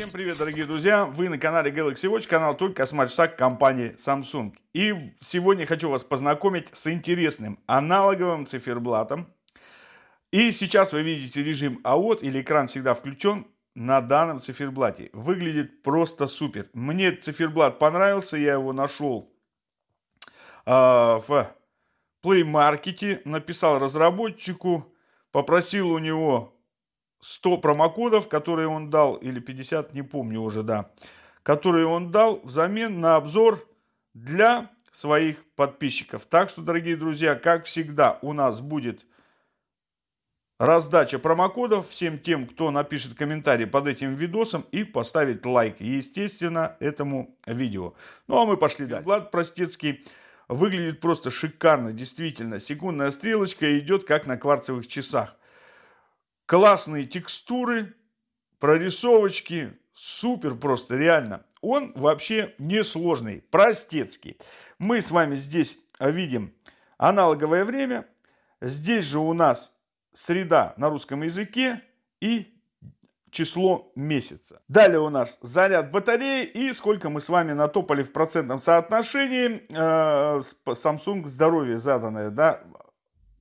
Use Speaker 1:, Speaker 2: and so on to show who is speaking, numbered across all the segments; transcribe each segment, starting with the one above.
Speaker 1: Всем привет, дорогие друзья! Вы на канале Galaxy Watch, канал только о смарт компании Samsung. И сегодня хочу вас познакомить с интересным аналоговым циферблатом. И сейчас вы видите режим AOT или экран всегда включен на данном циферблате. Выглядит просто супер. Мне циферблат понравился, я его нашел э, в Play Market, написал разработчику, попросил у него 100 промокодов, которые он дал, или 50, не помню уже, да, которые он дал взамен на обзор для своих подписчиков. Так что, дорогие друзья, как всегда, у нас будет раздача промокодов всем тем, кто напишет комментарий под этим видосом и поставит лайк, естественно, этому видео. Ну, а мы пошли дальше. Влад Простецкий выглядит просто шикарно, действительно. Секундная стрелочка идет как на кварцевых часах классные текстуры, прорисовочки, супер просто, реально. Он вообще не сложный, простецкий. Мы с вами здесь видим аналоговое время. Здесь же у нас среда на русском языке и число месяца. Далее у нас заряд батареи и сколько мы с вами натопали в процентном соотношении. Э, Samsung здоровье заданное, да,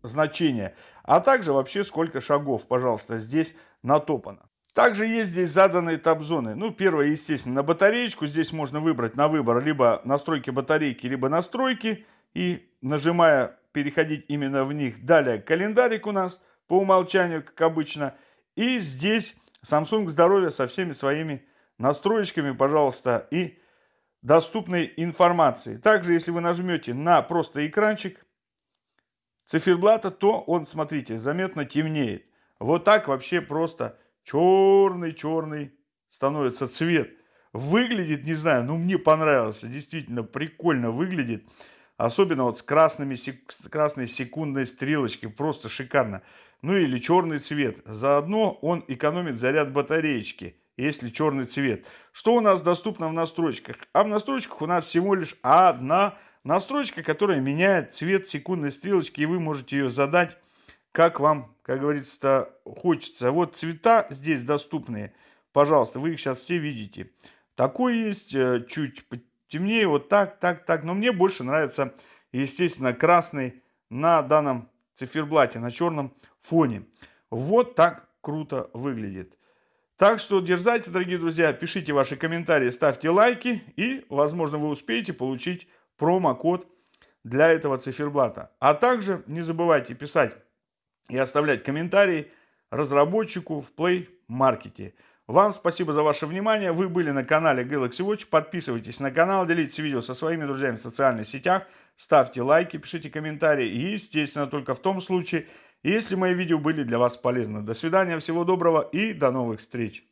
Speaker 1: значение, а также вообще сколько шагов, пожалуйста, здесь натопано. Также есть здесь заданные тап-зоны. Ну, первое, естественно, на батареечку. Здесь можно выбрать на выбор либо настройки батарейки, либо настройки. И нажимая, переходить именно в них. Далее календарик у нас по умолчанию, как обычно. И здесь Samsung здоровье со всеми своими настроечками, пожалуйста, и доступной информацией. Также, если вы нажмете на просто экранчик, циферблата, то он, смотрите, заметно темнеет. Вот так вообще просто черный-черный становится цвет. Выглядит, не знаю, ну мне понравился, действительно прикольно выглядит. Особенно вот с, красными, с красной секундной стрелочкой, просто шикарно. Ну или черный цвет. Заодно он экономит заряд батареечки, если черный цвет. Что у нас доступно в настройках? А в настройках у нас всего лишь одна Настройка, которая меняет цвет секундной стрелочки, и вы можете ее задать, как вам, как говорится, хочется. Вот цвета здесь доступные. Пожалуйста, вы их сейчас все видите. Такой есть, э, чуть темнее, вот так, так, так. Но мне больше нравится, естественно, красный на данном циферблате, на черном фоне. Вот так круто выглядит. Так что дерзайте, дорогие друзья, пишите ваши комментарии, ставьте лайки, и, возможно, вы успеете получить промокод для этого циферблата. А также не забывайте писать и оставлять комментарии разработчику в Play Market. Вам спасибо за ваше внимание. Вы были на канале Galaxy Watch. Подписывайтесь на канал, делитесь видео со своими друзьями в социальных сетях. Ставьте лайки, пишите комментарии. И, естественно, только в том случае, если мои видео были для вас полезны. До свидания, всего доброго и до новых встреч.